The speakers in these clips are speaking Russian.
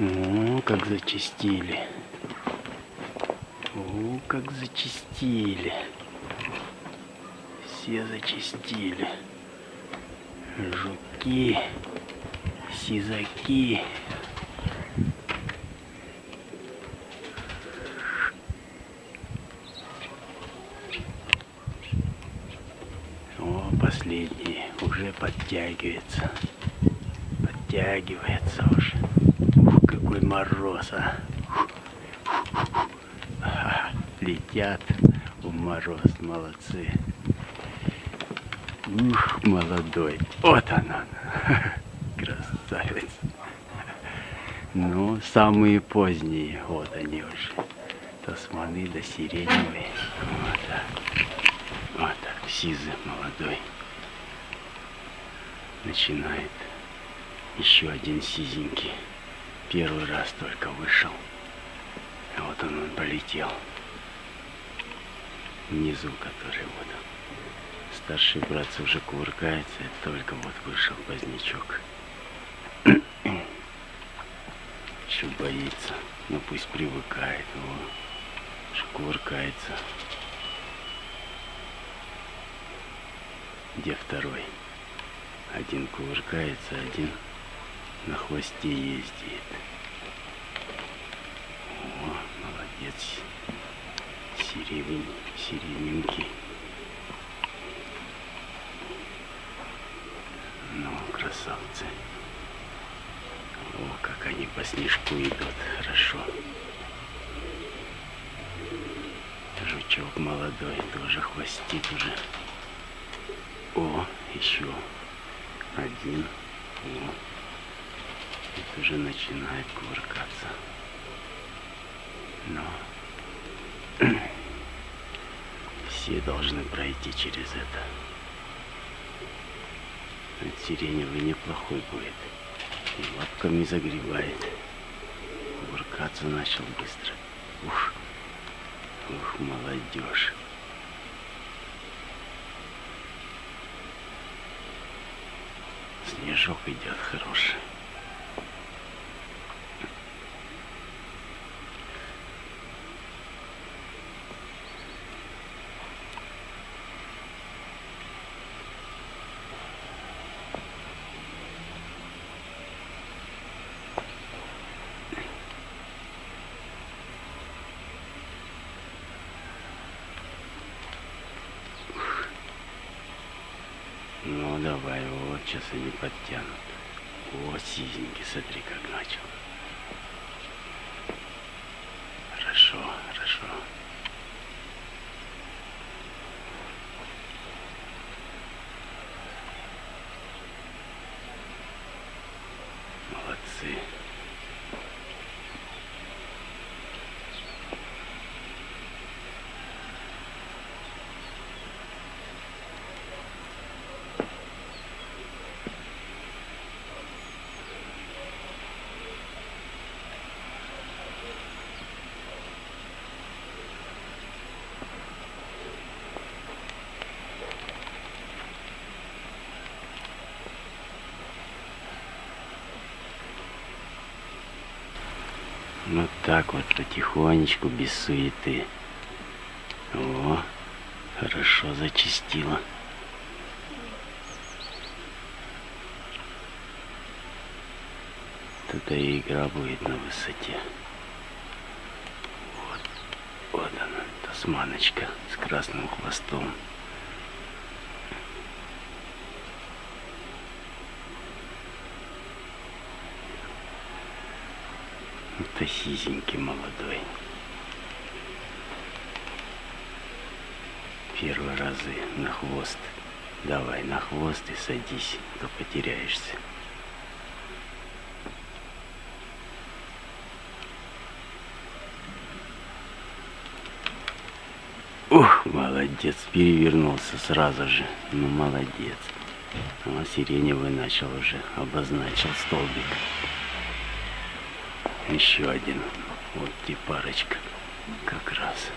О, как зачистили. О, как зачистили. Все зачистили. Жуки, сизаки. О, последний уже подтягивается. Подтягивается уже. Какой мороз, а. Летят в мороз, молодцы. Ух, молодой. Вот она. Красавец. Ну, самые поздние, вот они уже. Тасманы да сиреневые. Вот так. Вот так, сизый молодой. Начинает. Еще один сизенький. Первый раз только вышел. А вот он, он полетел. Внизу, который вот. Старший братцы уже кувыркается, только вот вышел позднячок. Еще боится, но пусть привыкает, о, что кувыркается. Где второй? Один кувыркается, один на хвосте ездит. О, молодец. Сиреневый, сирененький. Ну, красавцы. О, как они по снежку идут. Хорошо. Жучок молодой тоже хвостит уже. О, еще один. О, это уже начинает кувыркаться. Но все должны пройти через это. Этот сиреневый неплохой будет. И лапками загребает. Кувыркаться начал быстро. Ух, ух, молодежь. Снежок идет хороший. Ну давай, вот сейчас они подтянут. О, сизенький, смотри, как начал. Хорошо, хорошо. Молодцы. Вот так вот потихонечку, без суеты. О, хорошо зачистила. Это и игра будет на высоте. Вот, вот она, тасманочка с красным хвостом. Это сизенький молодой. Первые разы на хвост. Давай на хвост и садись, а то потеряешься. Ух, молодец, перевернулся сразу же. Ну, молодец. А сиреневый начал уже, обозначил столбик. Еще один. Вот и парочка. Как раз.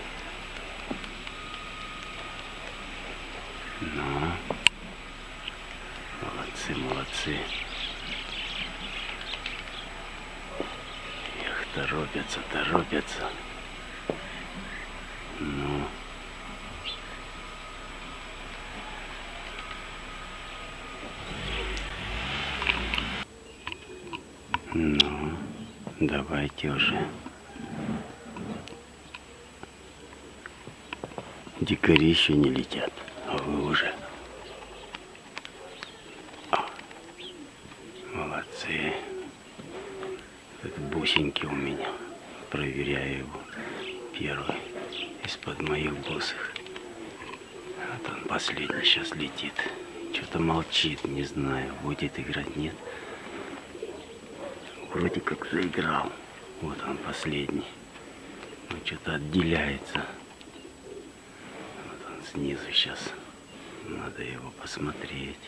Ну. Молодцы, молодцы. торопятся, торопятся. Ну. Ну, давайте уже. Дикари еще не летят, а вы уже. А, Молодцы. Это бусинки у меня. Проверяю его. Первый из-под моих босых. Вот он последний сейчас летит. Что-то молчит, не знаю, будет играть, нет. Вроде как заиграл. Вот он последний. Но что-то отделяется. Вот он снизу сейчас. Надо его посмотреть.